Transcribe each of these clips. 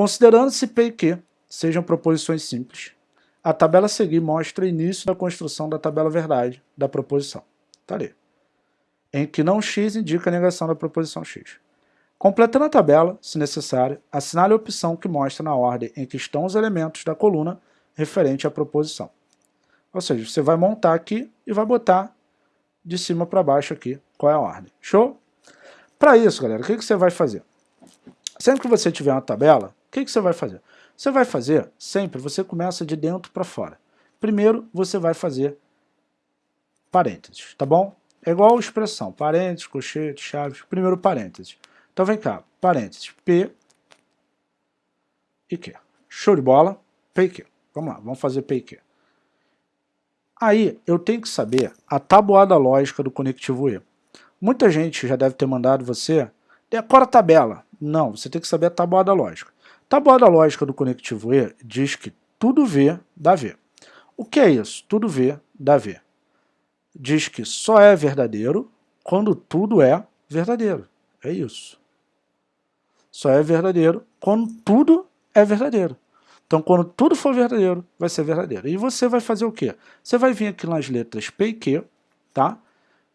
Considerando-se P e Q sejam proposições simples, a tabela a seguir mostra o início da construção da tabela verdade da proposição. Está ali. Em que não x indica a negação da proposição x. Completando a tabela, se necessário, assinale a opção que mostra na ordem em que estão os elementos da coluna referente à proposição. Ou seja, você vai montar aqui e vai botar de cima para baixo aqui qual é a ordem. Show? Para isso, galera, o que, que você vai fazer? Sempre que você tiver uma tabela, o que, que você vai fazer? Você vai fazer, sempre, você começa de dentro para fora. Primeiro, você vai fazer parênteses, tá bom? É igual expressão, parênteses, colchete, chaves, primeiro parênteses. Então vem cá, parênteses, P e Q. Show de bola, P e Q. Vamos lá, vamos fazer P e Q. Aí eu tenho que saber a tabuada lógica do conectivo E. Muita gente já deve ter mandado você, decora a tabela. Não, você tem que saber a tabuada lógica. Tabuada lógica do conectivo E diz que tudo V dá V. O que é isso? Tudo V dá V. Diz que só é verdadeiro quando tudo é verdadeiro. É isso. Só é verdadeiro quando tudo é verdadeiro. Então, quando tudo for verdadeiro, vai ser verdadeiro. E você vai fazer o quê? Você vai vir aqui nas letras P e Q, tá?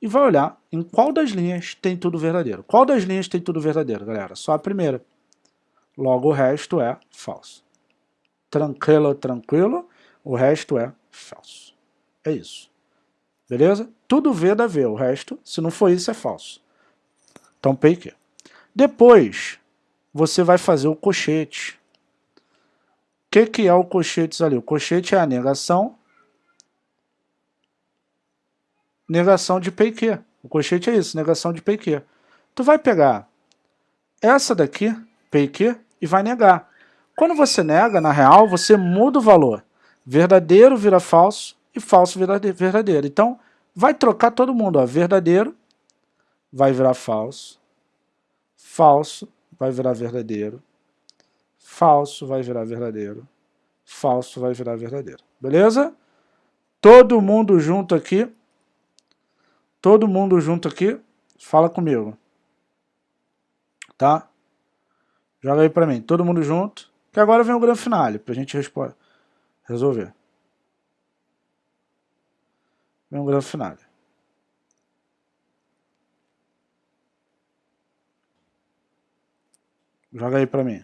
E vai olhar em qual das linhas tem tudo verdadeiro. Qual das linhas tem tudo verdadeiro, galera? Só a primeira. Logo o resto é falso. Tranquilo, tranquilo, o resto é falso. É isso. Beleza? Tudo V dá V, o resto, se não for isso, é falso. Então, P e Q. Depois, você vai fazer o cochete. O que, que é o cochete ali? O cochete é a negação negação de P e Q. O cochete é isso, negação de P e Q. Tu vai pegar essa daqui, P e vai negar. Quando você nega, na real, você muda o valor. Verdadeiro vira falso e falso vira verdadeiro. Então, vai trocar todo mundo. Ó. Verdadeiro vai virar falso. Falso vai virar verdadeiro. Falso vai virar verdadeiro. Falso vai virar verdadeiro. Beleza? Todo mundo junto aqui. Todo mundo junto aqui. Fala comigo. Tá? Joga aí pra mim, todo mundo junto. Que agora vem o grande finale, pra gente resolver. Vem o grande finale. Joga aí pra mim.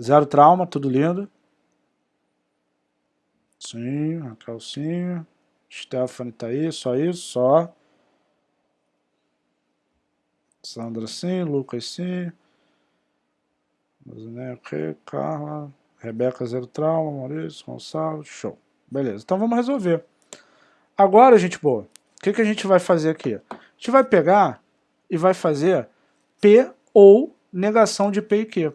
Zero trauma, tudo lindo. Sim, a calcinha. Stephanie tá aí, só isso, só. Sandra sim, Lucas sim. Ok, Carla. Rebeca Zero Trauma, Maurício, Gonçalves, show. Beleza, então vamos resolver. Agora, gente boa, o que, que a gente vai fazer aqui? A gente vai pegar e vai fazer P ou negação de P e Q.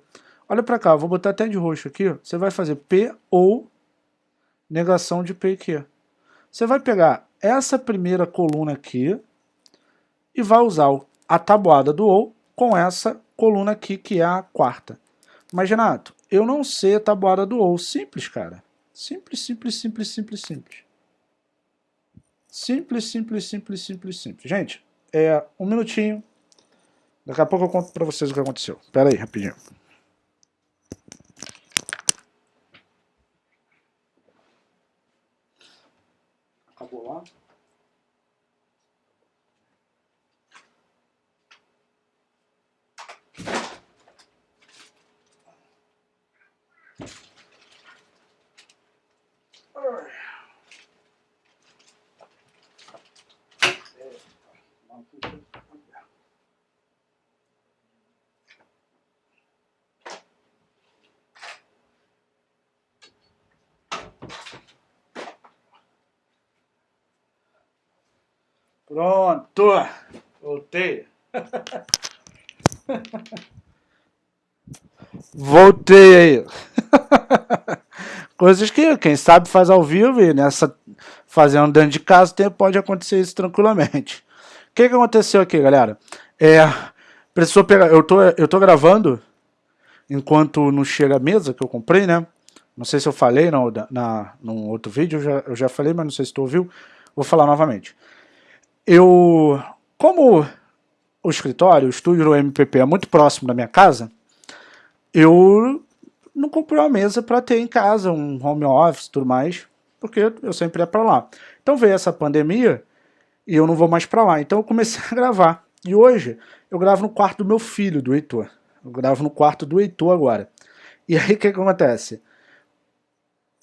Olha para cá, vou botar até de roxo aqui. Você vai fazer P ou negação de P e Q. Você vai pegar essa primeira coluna aqui e vai usar a tabuada do OU com essa coluna aqui, que é a quarta. Mas, Renato, eu não sei a tabuada do OU. Simples, cara. Simples, simples, simples, simples, simples. Simples, simples, simples, simples, simples. Gente, é um minutinho. Daqui a pouco eu conto pra vocês o que aconteceu. Espera aí, rapidinho. Pronto! Voltei. Voltei aí. Coisas que quem sabe faz ao vivo e nessa fazendo dentro de casa pode acontecer isso tranquilamente. O que, que aconteceu aqui, galera? É, precisou pegar. Eu tô, eu tô gravando enquanto não chega a mesa que eu comprei, né? Não sei se eu falei no, na, num outro vídeo, eu já, eu já falei, mas não sei se tu ouviu. Vou falar novamente. eu, como o escritório, o estúdio do MPP é muito próximo da minha casa, eu não comprei uma mesa para ter em casa, um home office e tudo mais, porque eu sempre ia para lá. Então veio essa pandemia e eu não vou mais para lá. Então eu comecei a gravar. E hoje eu gravo no quarto do meu filho, do Heitor. Eu gravo no quarto do Heitor agora. E aí o que, que acontece?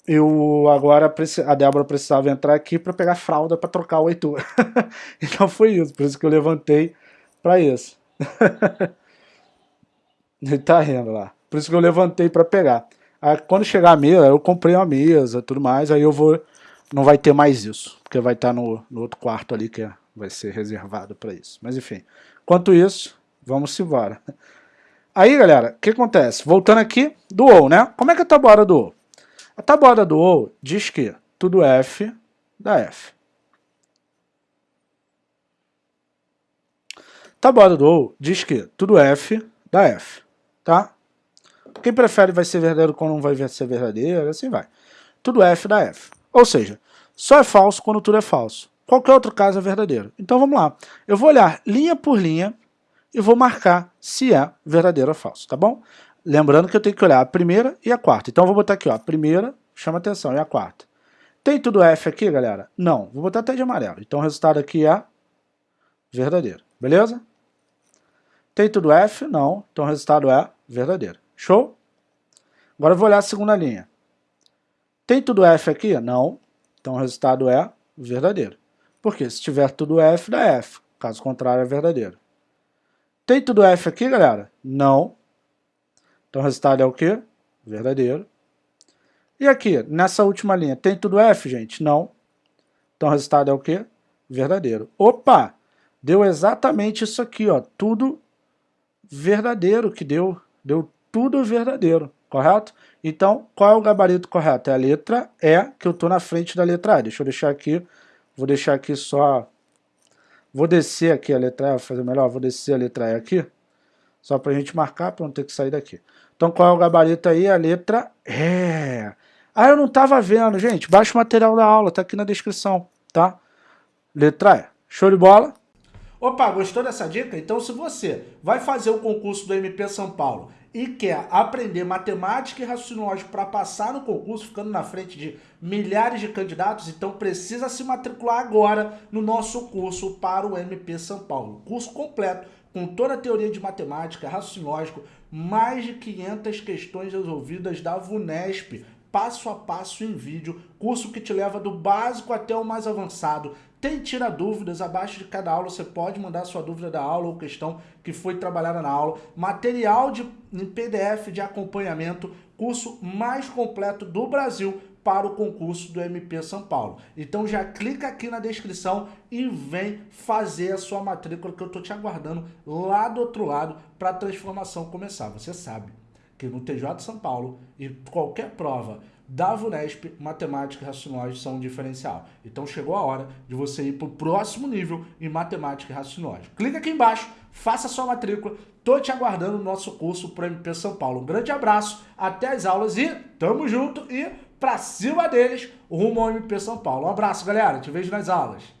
Eu agora, a Débora precisava entrar aqui para pegar fralda para trocar o Heitor. então foi isso, por isso que eu levantei para isso. Ele tá rindo lá. Por isso que eu levantei para pegar. Aí, quando chegar a mesa, eu comprei uma mesa tudo mais, aí eu vou... Não vai ter mais isso, porque vai estar no, no outro quarto ali que é, vai ser reservado para isso. Mas enfim, enquanto isso, vamos embora. Aí, galera, o que acontece? Voltando aqui, do OU, né? Como é que é a tabuada do OU? A tabuada do OU diz que tudo F dá F. Tabuada do OU diz que tudo F dá F, tá? Quem prefere vai ser verdadeiro quando não vai ser verdadeiro, assim vai. Tudo F dá F. Ou seja, só é falso quando tudo é falso. Qualquer outro caso é verdadeiro. Então vamos lá. Eu vou olhar linha por linha e vou marcar se é verdadeiro ou falso, tá bom? Lembrando que eu tenho que olhar a primeira e a quarta. Então eu vou botar aqui, ó, a primeira, chama atenção, e a quarta. Tem tudo F aqui, galera? Não. Vou botar até de amarelo. Então o resultado aqui é verdadeiro. Beleza? Tem tudo F? Não. Então o resultado é verdadeiro. Show? Agora eu vou olhar a segunda linha. Tem tudo F aqui? Não. Então o resultado é verdadeiro. Porque se tiver tudo F, dá F. Caso contrário, é verdadeiro. Tem tudo F aqui, galera? Não. Então o resultado é o quê? Verdadeiro. E aqui, nessa última linha, tem tudo F, gente? Não. Então o resultado é o quê? Verdadeiro. Opa! Deu exatamente isso aqui, ó. Tudo verdadeiro que deu. Deu tudo verdadeiro, correto? Então, qual é o gabarito correto? É a letra E, que eu estou na frente da letra A. Deixa eu deixar aqui, vou deixar aqui só... Vou descer aqui a letra E, vou fazer melhor, vou descer a letra E aqui, só para a gente marcar, para não ter que sair daqui. Então, qual é o gabarito aí? A letra E. Ah, eu não estava vendo, gente. Baixa o material da aula, tá aqui na descrição, tá? Letra E. Show de bola? Opa, gostou dessa dica? Então se você vai fazer o concurso do MP São Paulo e quer aprender matemática e raciocínio lógico para passar no concurso, ficando na frente de milhares de candidatos, então precisa se matricular agora no nosso curso para o MP São Paulo. Curso completo, com toda a teoria de matemática, raciocínio lógico, mais de 500 questões resolvidas da VUNESP, passo a passo em vídeo, curso que te leva do básico até o mais avançado. Tem tira dúvidas, abaixo de cada aula você pode mandar sua dúvida da aula ou questão que foi trabalhada na aula. Material de, em PDF de acompanhamento, curso mais completo do Brasil para o concurso do MP São Paulo. Então já clica aqui na descrição e vem fazer a sua matrícula que eu estou te aguardando lá do outro lado para a transformação começar. Você sabe que no TJ São Paulo e qualquer prova da VUNESP, matemática e raciocínio são um diferencial. Então chegou a hora de você ir para o próximo nível em matemática e raciocínio Clica aqui embaixo, faça sua matrícula, tô te aguardando no nosso curso para MP São Paulo. Um grande abraço, até as aulas e tamo junto e pra cima deles, rumo ao MP São Paulo. Um abraço, galera, te vejo nas aulas.